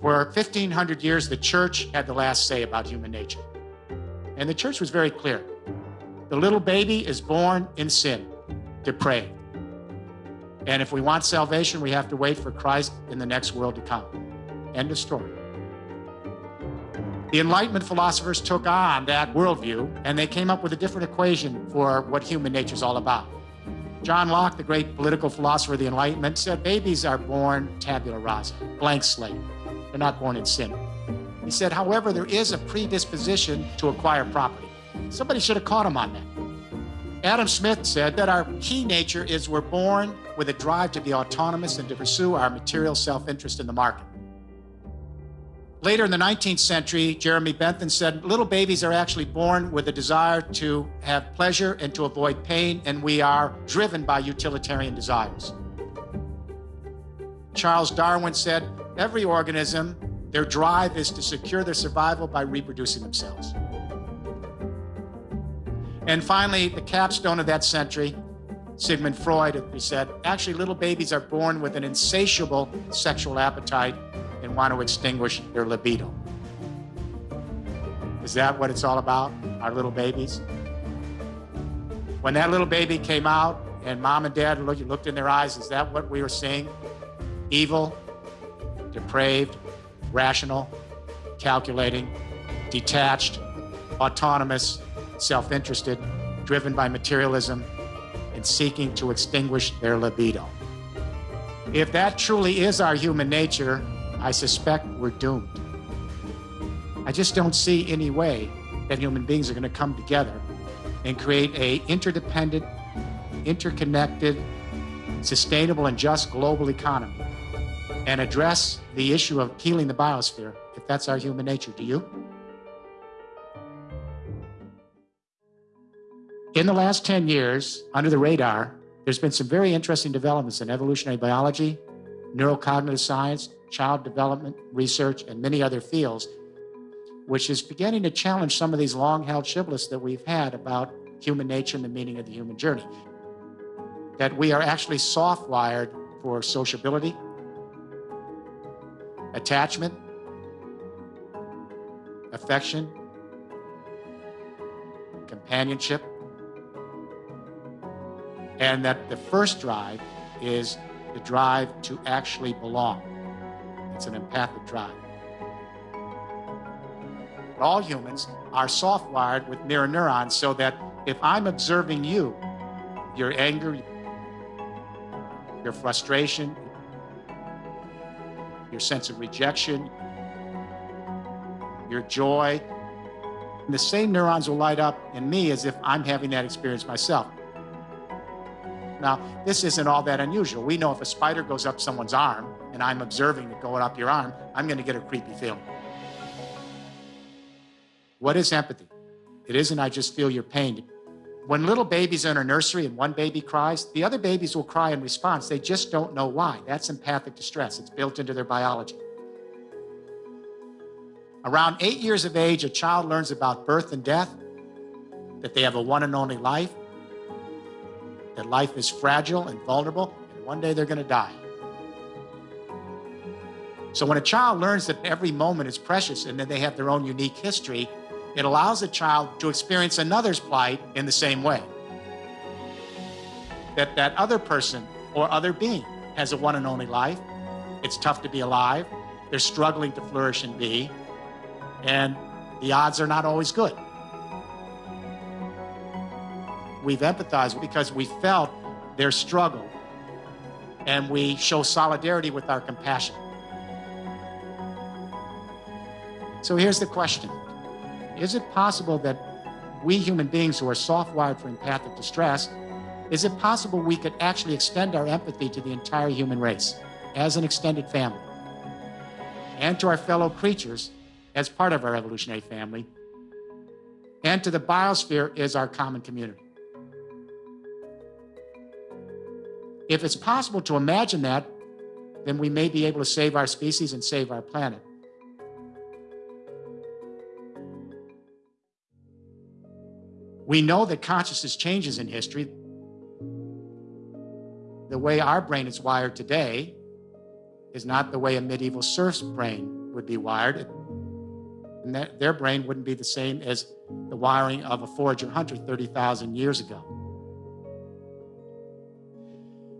For 1,500 years, the church had the last say about human nature. And the church was very clear. The little baby is born in sin, depraved. And if we want salvation, we have to wait for Christ in the next world to come. End of story. The Enlightenment philosophers took on that worldview and they came up with a different equation for what human nature is all about. John Locke, the great political philosopher of the Enlightenment, said babies are born tabula rasa, blank slate. They're not born in sin. He said, however, there is a predisposition to acquire property. Somebody should have caught him on that. Adam Smith said that our key nature is we're born with a drive to be autonomous and to pursue our material self-interest in the market. Later in the 19th century, Jeremy Bentham said little babies are actually born with a desire to have pleasure and to avoid pain, and we are driven by utilitarian desires. Charles Darwin said every organism, their drive is to secure their survival by reproducing themselves. And finally, the capstone of that century, Sigmund Freud, he said, actually little babies are born with an insatiable sexual appetite and want to extinguish their libido. Is that what it's all about, our little babies? When that little baby came out and mom and dad looked, looked in their eyes, is that what we were seeing? Evil, depraved, rational, calculating, detached, autonomous, self-interested, driven by materialism, and seeking to extinguish their libido. If that truly is our human nature, I suspect we're doomed. I just don't see any way that human beings are going to come together and create a interdependent, interconnected, sustainable and just global economy and address the issue of healing the biosphere if that's our human nature. Do you? In the last 10 years, under the radar, there's been some very interesting developments in evolutionary biology, neurocognitive science, child development research, and many other fields, which is beginning to challenge some of these long-held shibboleths that we've had about human nature and the meaning of the human journey. That we are actually soft-wired for sociability, attachment, affection, companionship, and that the first drive is the drive to actually belong. It's an empathic drive. All humans are soft-wired with mirror neurons so that if I'm observing you, your anger, your frustration, your sense of rejection, your joy, the same neurons will light up in me as if I'm having that experience myself. Now, this isn't all that unusual. We know if a spider goes up someone's arm and I'm observing it going up your arm, I'm going to get a creepy feeling. What is empathy? It isn't I just feel your pain. When little babies are in a nursery and one baby cries, the other babies will cry in response. They just don't know why. That's empathic distress. It's built into their biology. Around eight years of age, a child learns about birth and death, that they have a one and only life, that life is fragile and vulnerable, and one day they're going to die. So when a child learns that every moment is precious and that they have their own unique history, it allows a child to experience another's plight in the same way. That that other person or other being has a one and only life. It's tough to be alive. They're struggling to flourish and be. And the odds are not always good we've empathized because we felt their struggle and we show solidarity with our compassion. So here's the question. Is it possible that we human beings who are soft-wired for empathic distress, is it possible we could actually extend our empathy to the entire human race as an extended family and to our fellow creatures as part of our evolutionary family and to the biosphere as our common community? If it's possible to imagine that, then we may be able to save our species and save our planet. We know that consciousness changes in history. The way our brain is wired today is not the way a medieval serf's brain would be wired, and that their brain wouldn't be the same as the wiring of a forager hunter 30,000 years ago.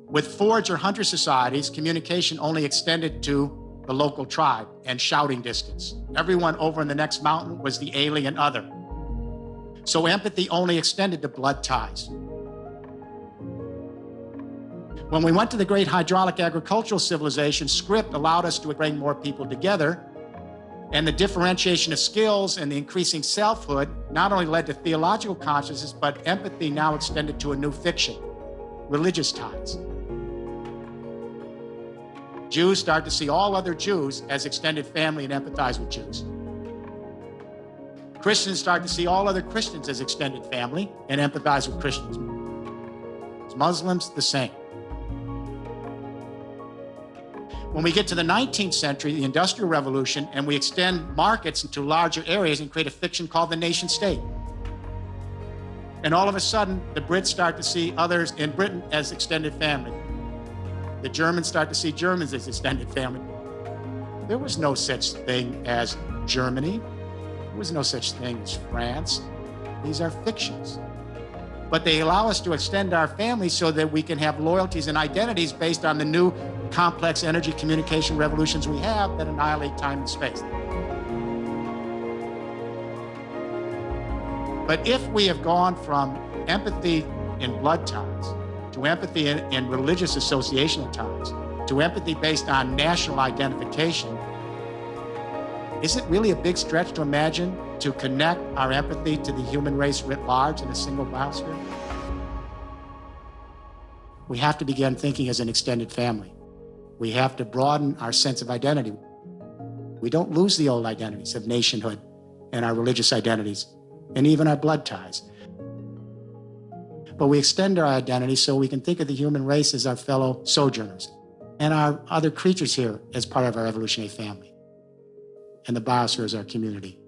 With forager hunter societies, communication only extended to the local tribe and shouting distance. Everyone over in the next mountain was the alien other. So empathy only extended to blood ties. When we went to the great hydraulic agricultural civilization, script allowed us to bring more people together. And the differentiation of skills and the increasing selfhood not only led to theological consciousness, but empathy now extended to a new fiction, religious ties. Jews start to see all other Jews as extended family and empathize with Jews. Christians start to see all other Christians as extended family and empathize with Christians. Muslims, the same. When we get to the 19th century, the Industrial Revolution, and we extend markets into larger areas and create a fiction called the nation state. And all of a sudden, the Brits start to see others in Britain as extended family. The Germans start to see Germans as extended family. There was no such thing as Germany. There was no such thing as France. These are fictions but they allow us to extend our family so that we can have loyalties and identities based on the new complex energy communication revolutions we have that annihilate time and space. But if we have gone from empathy in blood ties to empathy in, in religious associational ties to empathy based on national identification, is it really a big stretch to imagine to connect our empathy to the human race writ large in a single biosphere? We have to begin thinking as an extended family. We have to broaden our sense of identity. We don't lose the old identities of nationhood and our religious identities and even our blood ties. But we extend our identity so we can think of the human race as our fellow sojourners and our other creatures here as part of our evolutionary family and the biosphere is our community.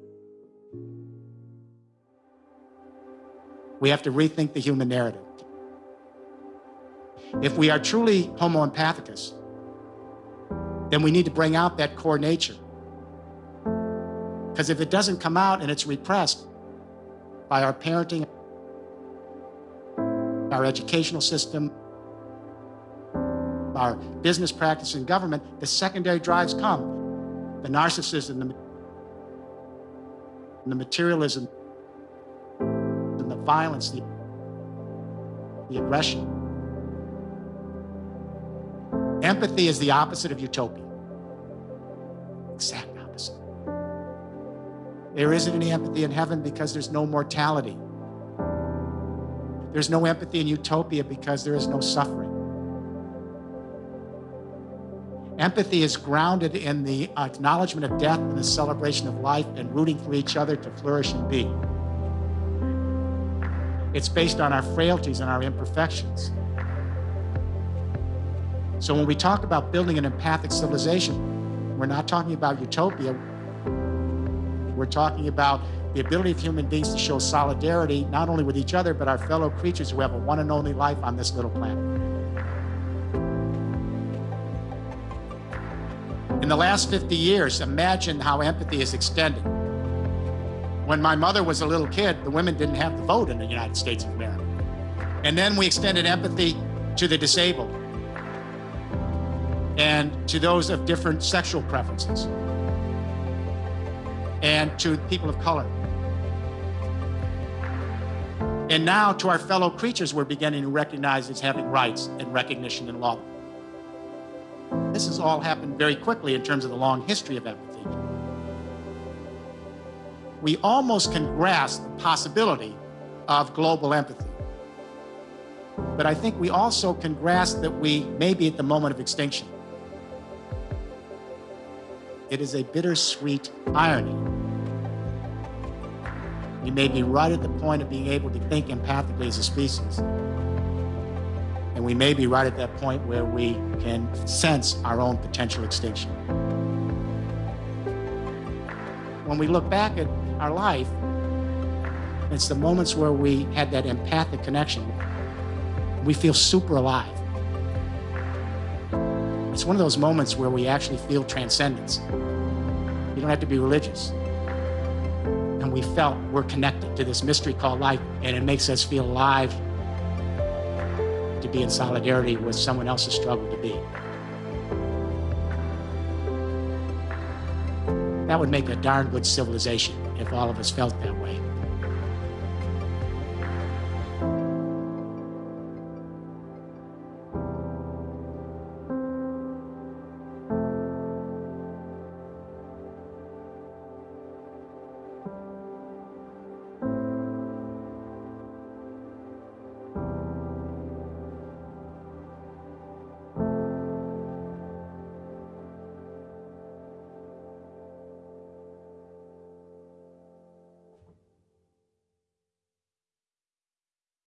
We have to rethink the human narrative. If we are truly homo empathicus, then we need to bring out that core nature. Because if it doesn't come out and it's repressed by our parenting, our educational system, our business practice and government, the secondary drives come the narcissism, the, the materialism, and the violence, the, the aggression. Empathy is the opposite of utopia. Exact opposite. There isn't any empathy in heaven because there's no mortality. There's no empathy in utopia because there is no suffering. Empathy is grounded in the acknowledgement of death and the celebration of life and rooting for each other to flourish and be. It's based on our frailties and our imperfections. So when we talk about building an empathic civilization, we're not talking about utopia. We're talking about the ability of human beings to show solidarity, not only with each other, but our fellow creatures who have a one and only life on this little planet. The last 50 years, imagine how empathy is extended. When my mother was a little kid, the women didn't have the vote in the United States of America. And then we extended empathy to the disabled and to those of different sexual preferences and to people of color. And now to our fellow creatures, we're beginning to recognize as having rights and recognition in law. This has all happened very quickly in terms of the long history of empathy. We almost can grasp the possibility of global empathy. But I think we also can grasp that we may be at the moment of extinction. It is a bittersweet irony. We may be right at the point of being able to think empathically as a species. And we may be right at that point where we can sense our own potential extinction. When we look back at our life, it's the moments where we had that empathic connection. We feel super alive. It's one of those moments where we actually feel transcendence. You don't have to be religious. And we felt we're connected to this mystery called life, and it makes us feel alive to be in solidarity with someone else's struggle to be. That would make a darn good civilization if all of us felt that way.